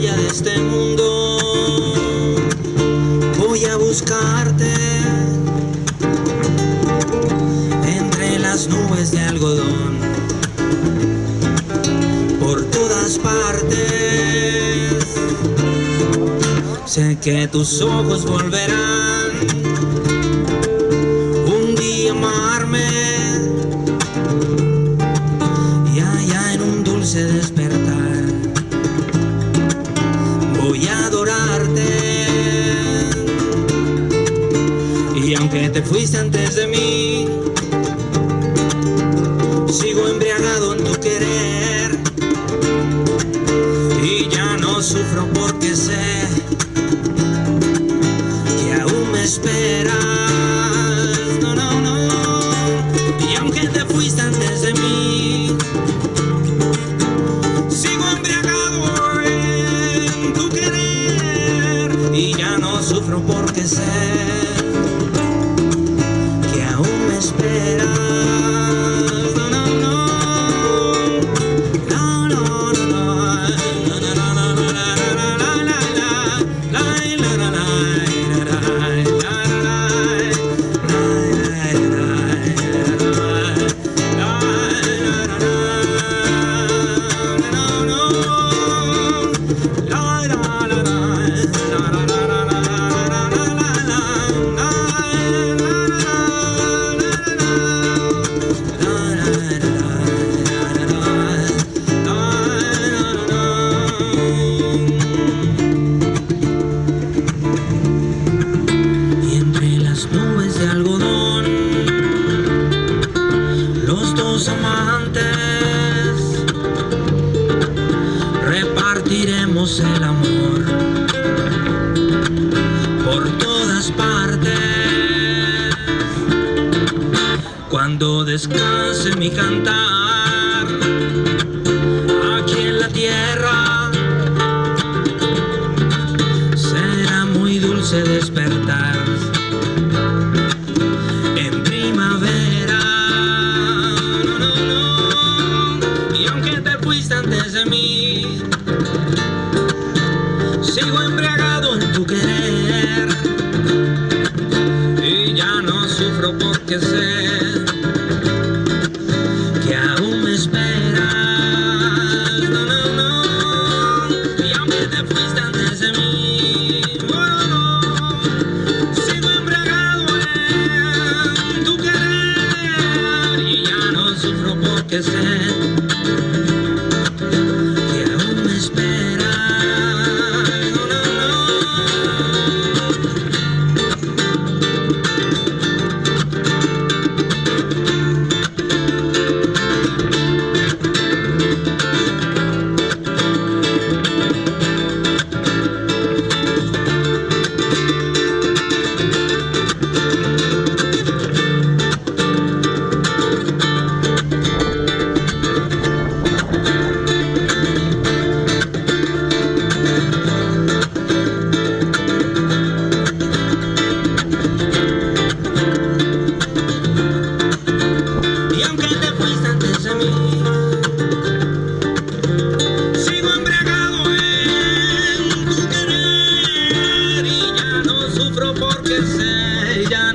de este mundo. Voy a buscarte Entre las nubes de algodón Por todas partes. Sé que tus ojos volverán Un día amarme. Aunque te fuiste antes de mí, sigo embriagado en tu querer. Y ya no sufro porque sé esperar. Nubes de algodón, los dos amantes. Repartiremos el amor por todas partes. Cuando descanse mi cantar Pakistan say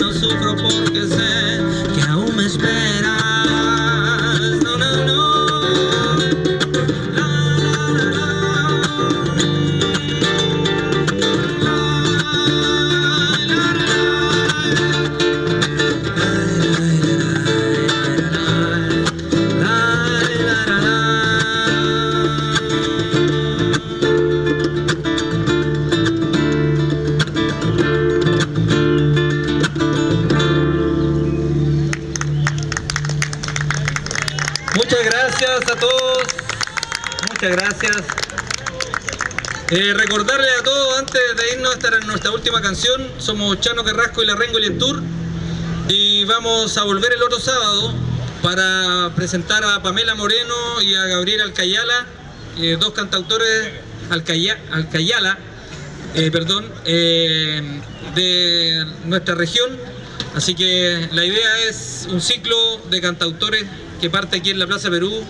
a todos. Muchas gracias. Eh, recordarle a todos antes de irnos, esta era nuestra última canción. Somos Chano Carrasco y la Rengo Tour Y vamos a volver el otro sábado para presentar a Pamela Moreno y a Gabriel Alcayala, eh, dos cantautores Alcaya- Alcayala, eh, perdón, eh, de nuestra región. Así que la idea es un ciclo de cantautores que parte aquí en la Plaza Perú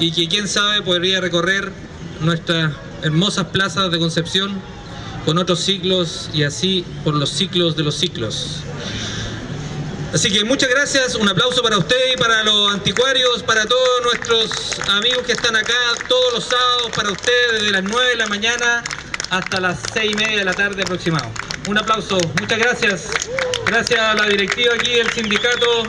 y que quién sabe podría recorrer nuestras hermosas plazas de Concepción con otros ciclos y así por los ciclos de los ciclos. Así que muchas gracias, un aplauso para usted y para los anticuarios, para todos nuestros amigos que están acá todos los sábados, para ustedes desde las 9 de la mañana hasta las 6 y media de la tarde aproximado. Un aplauso, muchas gracias. Gracias a la directiva aquí del sindicato